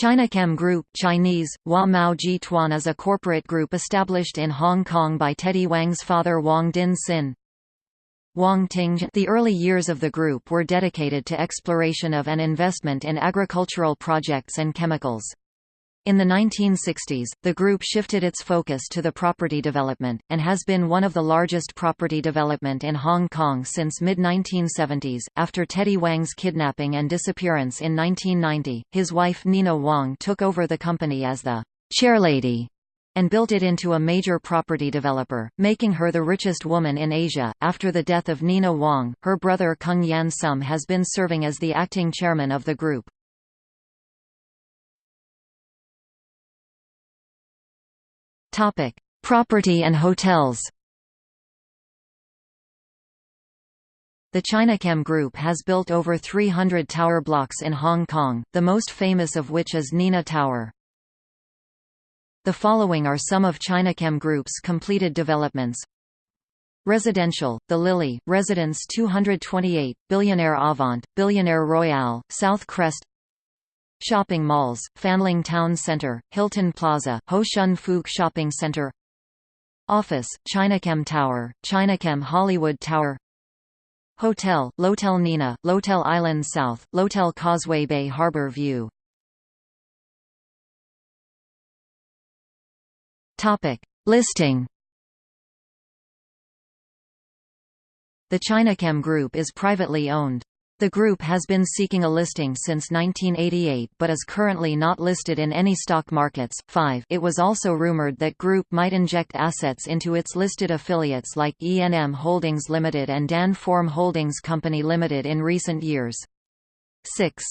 Chinachem Group Chinese, Hua Mao Ji Tuan is a corporate group established in Hong Kong by Teddy Wang's father Wang Din Shin. Wang Ting The early years of the group were dedicated to exploration of and investment in agricultural projects and chemicals. In the 1960s, the group shifted its focus to the property development, and has been one of the largest property development in Hong Kong since mid-1970s. After Teddy Wang's kidnapping and disappearance in 1990, his wife Nina Wang took over the company as the chairlady and built it into a major property developer, making her the richest woman in Asia. After the death of Nina Wang, her brother Kung Yan Sum has been serving as the acting chairman of the group. Topic: Property and hotels. The Chinachem Group has built over 300 tower blocks in Hong Kong, the most famous of which is Nina Tower. The following are some of Chinachem Group's completed developments. Residential, The Lily, Residence 228, Billionaire Avant, Billionaire Royale, South Crest Shopping malls, Fanling Town Center, Hilton Plaza, Ho Shun Fook Shopping Center Office, Chinachem Tower, Chinachem Hollywood Tower Hotel, L'hotel Nina, L'hotel Island South, L'hotel Causeway Bay Harbor View Topic. Listing The Chinachem Group is privately owned. The group has been seeking a listing since 1988 but is currently not listed in any stock markets. 5 It was also rumored that group might inject assets into its listed affiliates like E&M Holdings Limited and Dan Form Holdings Company Limited in recent years. 6